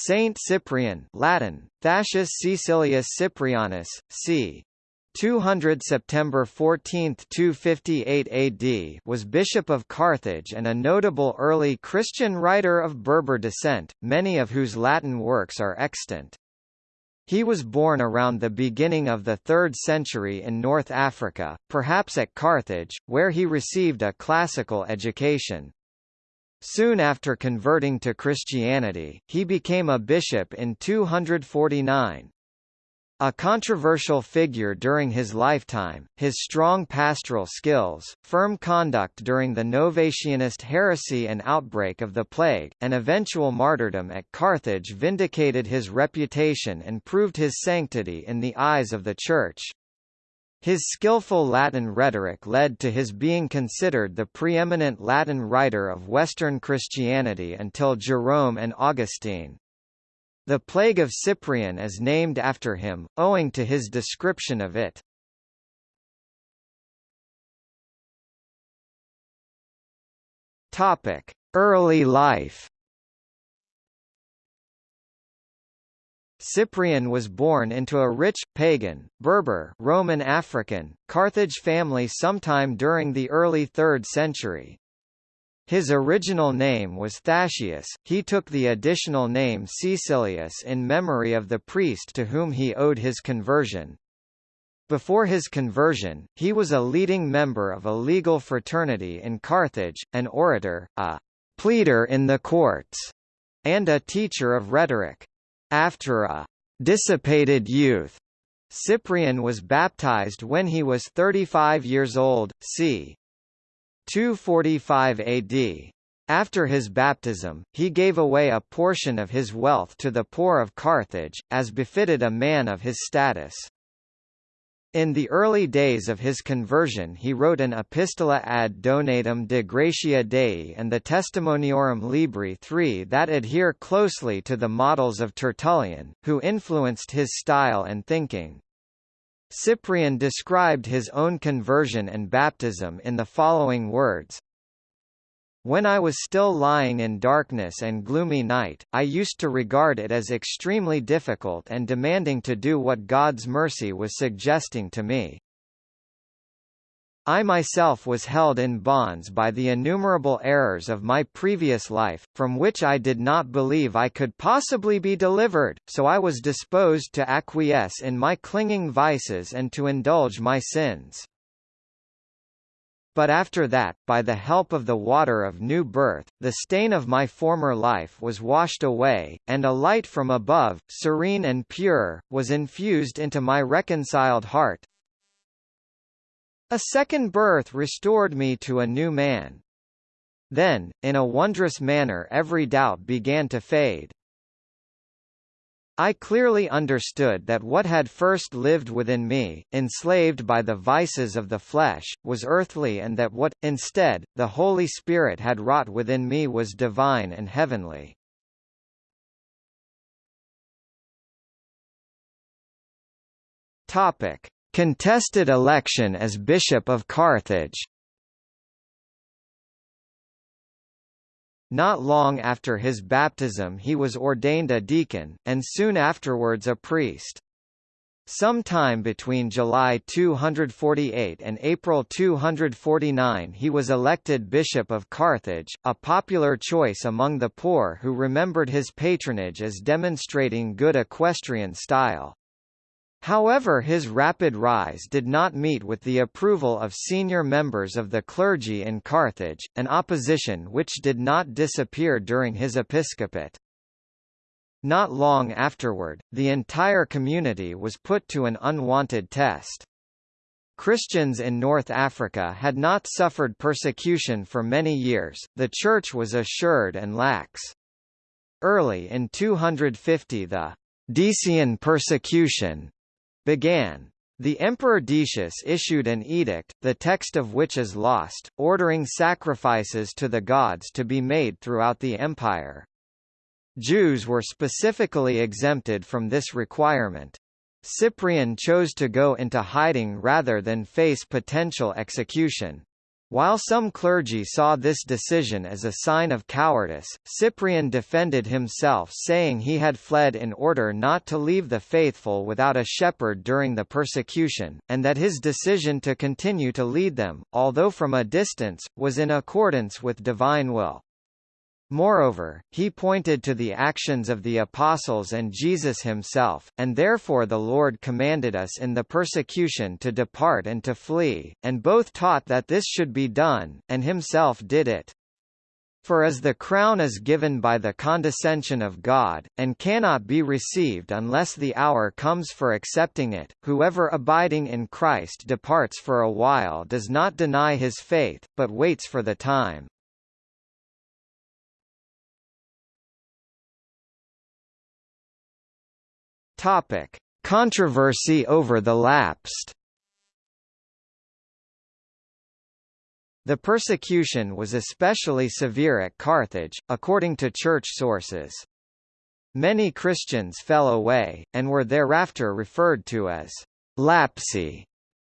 Saint Cyprian Latin, Thascius Caecilius Cyprianus, c. 200 September 14, 258 AD was Bishop of Carthage and a notable early Christian writer of Berber descent, many of whose Latin works are extant. He was born around the beginning of the 3rd century in North Africa, perhaps at Carthage, where he received a classical education. Soon after converting to Christianity, he became a bishop in 249. A controversial figure during his lifetime, his strong pastoral skills, firm conduct during the Novatianist heresy and outbreak of the plague, and eventual martyrdom at Carthage vindicated his reputation and proved his sanctity in the eyes of the Church. His skillful Latin rhetoric led to his being considered the preeminent Latin writer of Western Christianity until Jerome and Augustine. The plague of Cyprian is named after him, owing to his description of it. Topic: Early life. Cyprian was born into a rich, pagan, Berber Roman African, Carthage family sometime during the early 3rd century. His original name was Thascius, he took the additional name Caecilius in memory of the priest to whom he owed his conversion. Before his conversion, he was a leading member of a legal fraternity in Carthage, an orator, a pleader in the courts, and a teacher of rhetoric. After a dissipated youth, Cyprian was baptized when he was 35 years old, c. 245 AD. After his baptism, he gave away a portion of his wealth to the poor of Carthage, as befitted a man of his status. In the early days of his conversion he wrote an Epistola ad Donatum de Gratia Dei and the Testimoniorum Libri III that adhere closely to the models of Tertullian, who influenced his style and thinking. Cyprian described his own conversion and baptism in the following words. When I was still lying in darkness and gloomy night, I used to regard it as extremely difficult and demanding to do what God's mercy was suggesting to me. I myself was held in bonds by the innumerable errors of my previous life, from which I did not believe I could possibly be delivered, so I was disposed to acquiesce in my clinging vices and to indulge my sins. But after that, by the help of the water of new birth, the stain of my former life was washed away, and a light from above, serene and pure, was infused into my reconciled heart, a second birth restored me to a new man. Then, in a wondrous manner every doubt began to fade. I clearly understood that what had first lived within me, enslaved by the vices of the flesh, was earthly and that what, instead, the Holy Spirit had wrought within me was divine and heavenly. Contested election as Bishop of Carthage Not long after his baptism he was ordained a deacon, and soon afterwards a priest. Sometime between July 248 and April 249 he was elected Bishop of Carthage, a popular choice among the poor who remembered his patronage as demonstrating good equestrian style. However his rapid rise did not meet with the approval of senior members of the clergy in Carthage, an opposition which did not disappear during his episcopate. Not long afterward, the entire community was put to an unwanted test. Christians in North Africa had not suffered persecution for many years, the Church was assured and lax. Early in 250 the Decian persecution began. The Emperor Decius issued an edict, the text of which is lost, ordering sacrifices to the gods to be made throughout the empire. Jews were specifically exempted from this requirement. Cyprian chose to go into hiding rather than face potential execution. While some clergy saw this decision as a sign of cowardice, Cyprian defended himself saying he had fled in order not to leave the faithful without a shepherd during the persecution, and that his decision to continue to lead them, although from a distance, was in accordance with divine will. Moreover, he pointed to the actions of the apostles and Jesus himself, and therefore the Lord commanded us in the persecution to depart and to flee, and both taught that this should be done, and himself did it. For as the crown is given by the condescension of God, and cannot be received unless the hour comes for accepting it, whoever abiding in Christ departs for a while does not deny his faith, but waits for the time. Topic: Controversy over the lapsed. The persecution was especially severe at Carthage, according to church sources. Many Christians fell away, and were thereafter referred to as lapsi,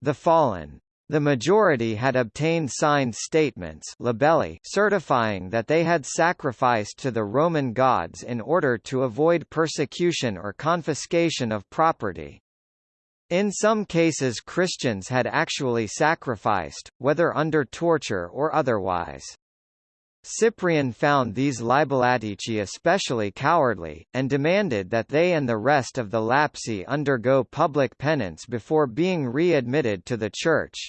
the fallen. The majority had obtained signed statements libelli certifying that they had sacrificed to the Roman gods in order to avoid persecution or confiscation of property. In some cases Christians had actually sacrificed, whether under torture or otherwise. Cyprian found these libellatici especially cowardly, and demanded that they and the rest of the lapsi undergo public penance before being readmitted to the Church.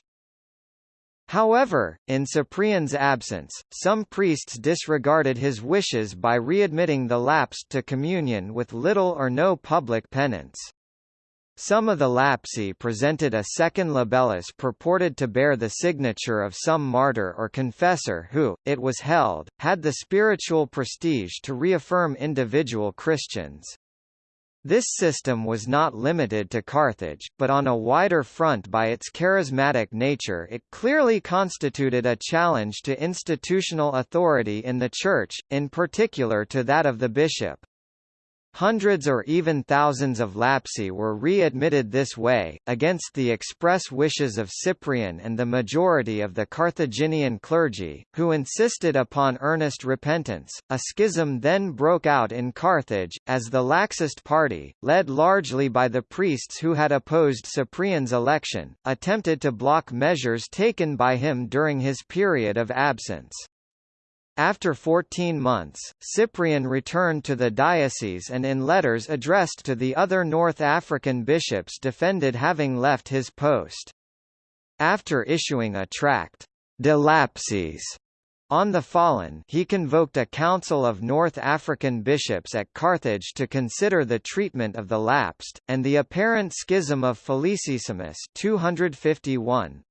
However, in Cyprian's absence, some priests disregarded his wishes by readmitting the lapsed to communion with little or no public penance. Some of the lapsi presented a second libellus purported to bear the signature of some martyr or confessor who, it was held, had the spiritual prestige to reaffirm individual Christians. This system was not limited to Carthage, but on a wider front by its charismatic nature it clearly constituted a challenge to institutional authority in the Church, in particular to that of the bishop. Hundreds or even thousands of lapsi were readmitted this way, against the express wishes of Cyprian and the majority of the Carthaginian clergy, who insisted upon earnest repentance. A schism then broke out in Carthage, as the laxist party, led largely by the priests who had opposed Cyprian's election, attempted to block measures taken by him during his period of absence. After 14 months, Cyprian returned to the diocese and in letters addressed to the other North African bishops defended having left his post. After issuing a tract, De Lapsis, on the fallen he convoked a council of North African bishops at Carthage to consider the treatment of the lapsed, and the apparent schism of Felicissimus 251,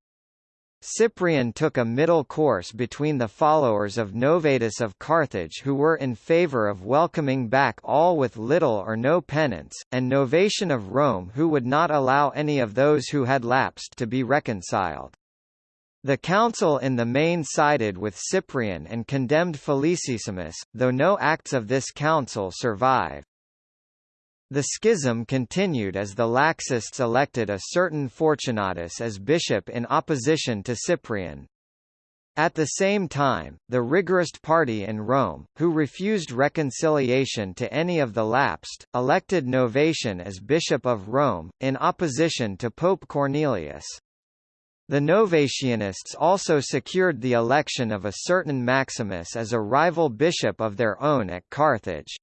Cyprian took a middle course between the followers of Novatus of Carthage who were in favour of welcoming back all with little or no penance, and Novatian of Rome who would not allow any of those who had lapsed to be reconciled. The council in the main sided with Cyprian and condemned Felicissimus, though no acts of this council survive. The schism continued as the Laxists elected a certain Fortunatus as bishop in opposition to Cyprian. At the same time, the rigorist party in Rome, who refused reconciliation to any of the lapsed, elected Novatian as Bishop of Rome, in opposition to Pope Cornelius. The Novatianists also secured the election of a certain Maximus as a rival bishop of their own at Carthage.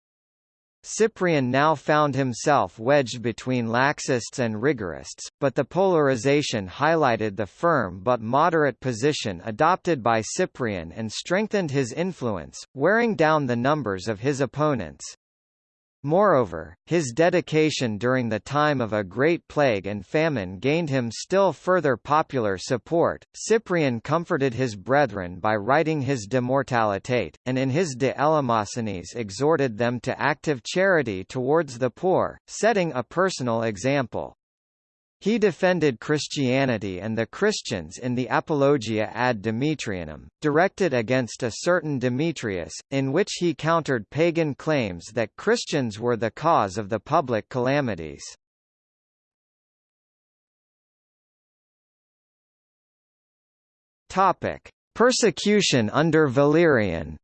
Cyprian now found himself wedged between laxists and rigorists, but the polarization highlighted the firm but moderate position adopted by Cyprian and strengthened his influence, wearing down the numbers of his opponents. Moreover, his dedication during the time of a great plague and famine gained him still further popular support. Cyprian comforted his brethren by writing his De Mortalitate, and in his De Eleemosynis exhorted them to active charity towards the poor, setting a personal example. He defended Christianity and the Christians in the Apologia ad Demetrianum, directed against a certain Demetrius, in which he countered pagan claims that Christians were the cause of the public calamities. Topic: Persecution under Valerian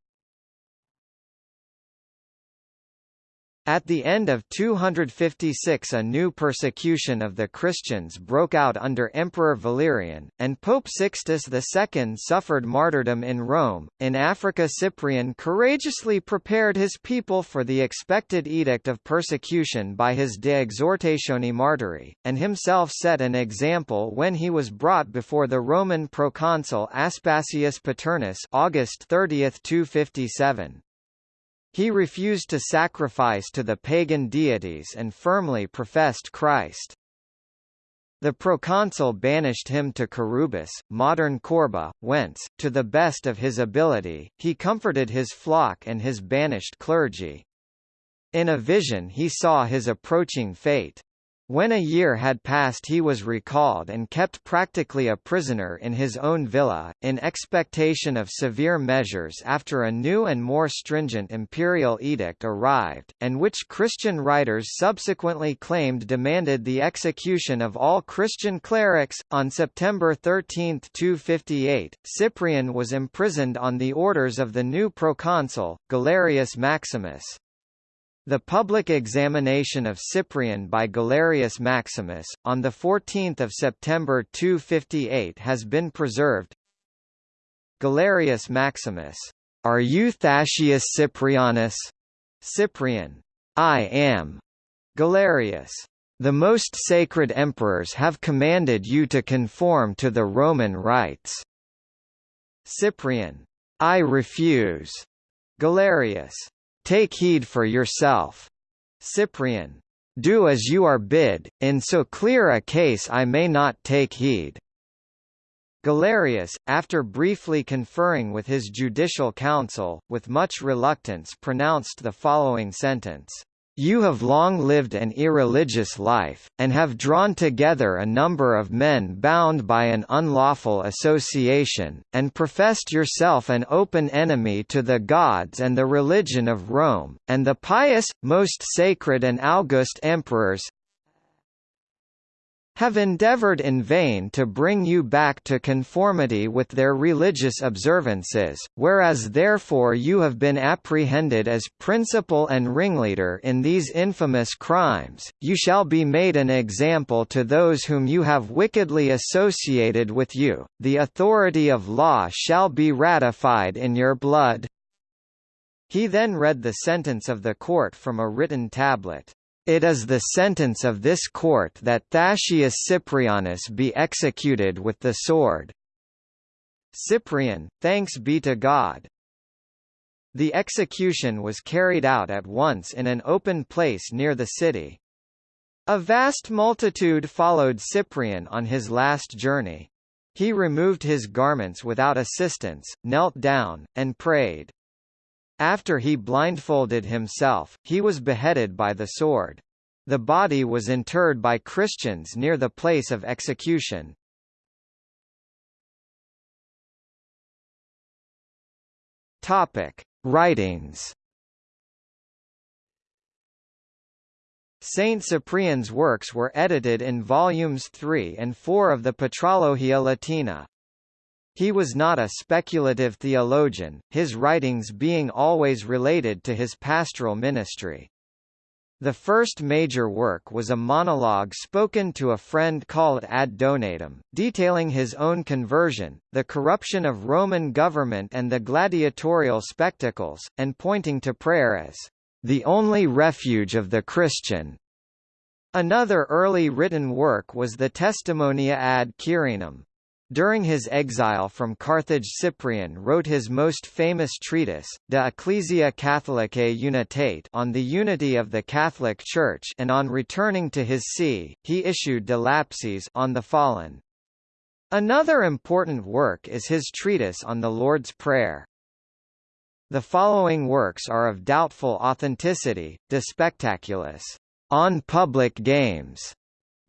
At the end of 256 a new persecution of the Christians broke out under Emperor Valerian, and Pope Sixtus II suffered martyrdom in Rome. In Africa Cyprian courageously prepared his people for the expected edict of persecution by his De Exhortatione Martyri, and himself set an example when he was brought before the Roman proconsul Aspasius Paternus August 30, 257. He refused to sacrifice to the pagan deities and firmly professed Christ. The proconsul banished him to Curubis, modern Korba, whence, to the best of his ability, he comforted his flock and his banished clergy. In a vision he saw his approaching fate. When a year had passed he was recalled and kept practically a prisoner in his own villa, in expectation of severe measures after a new and more stringent imperial edict arrived, and which Christian writers subsequently claimed demanded the execution of all Christian clerics. On September 13, 258, Cyprian was imprisoned on the orders of the new proconsul, Galerius Maximus. The public examination of Cyprian by Galerius Maximus, on 14 September 258 has been preserved. Galerius Maximus. Are you Thascius Cyprianus? Cyprian. I am. Galerius. The most sacred emperors have commanded you to conform to the Roman rites. Cyprian. I refuse. Galerius. Take heed for yourself. Cyprian. Do as you are bid, in so clear a case I may not take heed. Galerius, after briefly conferring with his judicial council, with much reluctance pronounced the following sentence. You have long lived an irreligious life, and have drawn together a number of men bound by an unlawful association, and professed yourself an open enemy to the gods and the religion of Rome, and the pious, most sacred and august emperors, have endeavored in vain to bring you back to conformity with their religious observances, whereas therefore you have been apprehended as principal and ringleader in these infamous crimes, you shall be made an example to those whom you have wickedly associated with you, the authority of law shall be ratified in your blood. He then read the sentence of the court from a written tablet. It is the sentence of this court that Thascius Cyprianus be executed with the sword. Cyprian, thanks be to God. The execution was carried out at once in an open place near the city. A vast multitude followed Cyprian on his last journey. He removed his garments without assistance, knelt down, and prayed. After he blindfolded himself, he was beheaded by the sword. The body was interred by Christians near the place of execution. Topic: Writings. Saint Cyprian's works were edited in volumes 3 and 4 of the Patrologia Latina. He was not a speculative theologian, his writings being always related to his pastoral ministry. The first major work was a monologue spoken to a friend called Ad Donatum, detailing his own conversion, the corruption of Roman government and the gladiatorial spectacles, and pointing to prayer as the only refuge of the Christian. Another early written work was the Testimonia ad Quirinum, during his exile from Carthage Cyprian wrote his most famous treatise, De Ecclesia Catholicae Unitate on the unity of the Catholic Church and on returning to his see, he issued De Lapsis on the fallen. Another important work is his treatise on the Lord's Prayer. The following works are of doubtful authenticity, De Spectaculis, on public games,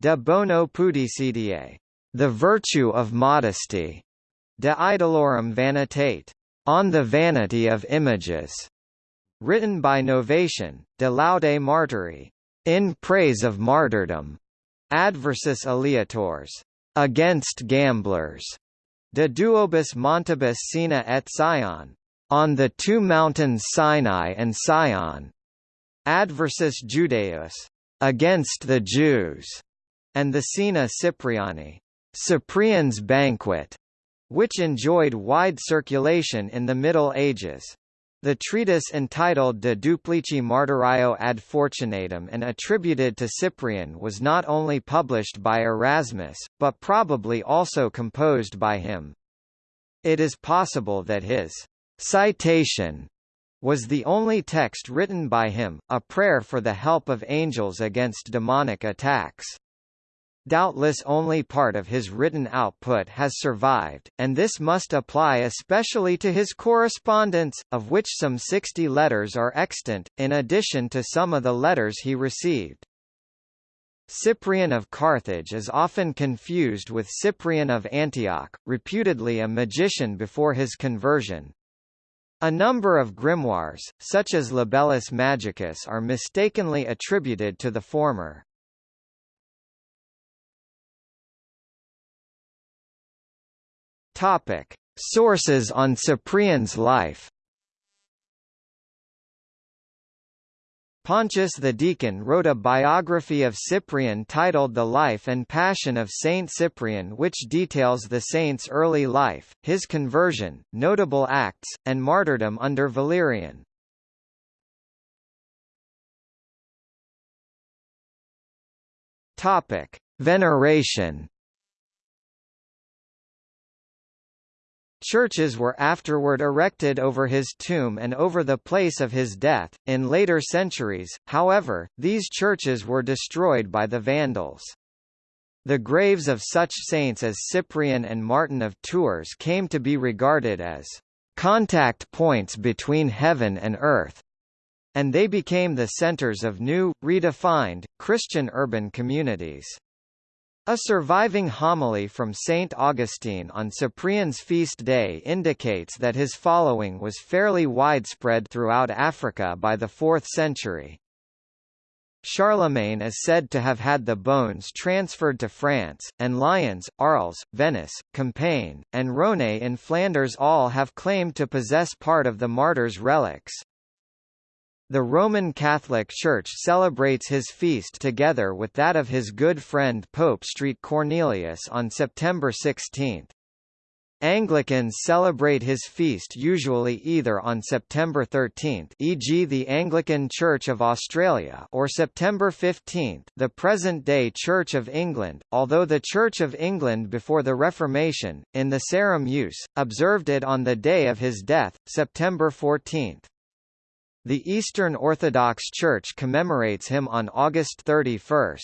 De Bono Pudicitiae, the Virtue of Modesty, De Idolorum Vanitate, On the Vanity of Images, written by Novatian, De Laude Martyri, In Praise of Martyrdom, Adversus Aleatores, Against Gamblers, De duobus montibus Sina et Sion, on the two mountains Sinai and Sion, adversus Judaeus, against the Jews, and the Cena Cypriani, Cyprian's banquet, which enjoyed wide circulation in the Middle Ages. The treatise entitled De Duplici Martyrio ad Fortunatum and attributed to Cyprian was not only published by Erasmus, but probably also composed by him. It is possible that his citation was the only text written by him, a prayer for the help of angels against demonic attacks. Doubtless only part of his written output has survived, and this must apply especially to his correspondence, of which some 60 letters are extant, in addition to some of the letters he received. Cyprian of Carthage is often confused with Cyprian of Antioch, reputedly a magician before his conversion. A number of grimoires, such as Libellus Magicus are mistakenly attributed to the former. Topic: Sources on Cyprian's life. Pontius the Deacon wrote a biography of Cyprian titled The Life and Passion of Saint Cyprian which details the saint's early life, his conversion, notable acts, and martyrdom under Valerian. Veneration Churches were afterward erected over his tomb and over the place of his death. In later centuries, however, these churches were destroyed by the Vandals. The graves of such saints as Cyprian and Martin of Tours came to be regarded as contact points between heaven and earth, and they became the centers of new, redefined, Christian urban communities. A surviving homily from St. Augustine on Cyprian's feast day indicates that his following was fairly widespread throughout Africa by the 4th century. Charlemagne is said to have had the bones transferred to France, and Lyons, Arles, Venice, Compiègne, and Ronse in Flanders all have claimed to possess part of the martyr's relics. The Roman Catholic Church celebrates his feast together with that of his good friend Pope St. Cornelius on September 16. Anglicans celebrate his feast usually either on September 13 e.g. the Anglican Church of Australia or September 15 the present-day Church of England, although the Church of England before the Reformation, in the Sarum use, observed it on the day of his death, September 14. The Eastern Orthodox Church commemorates him on August 31.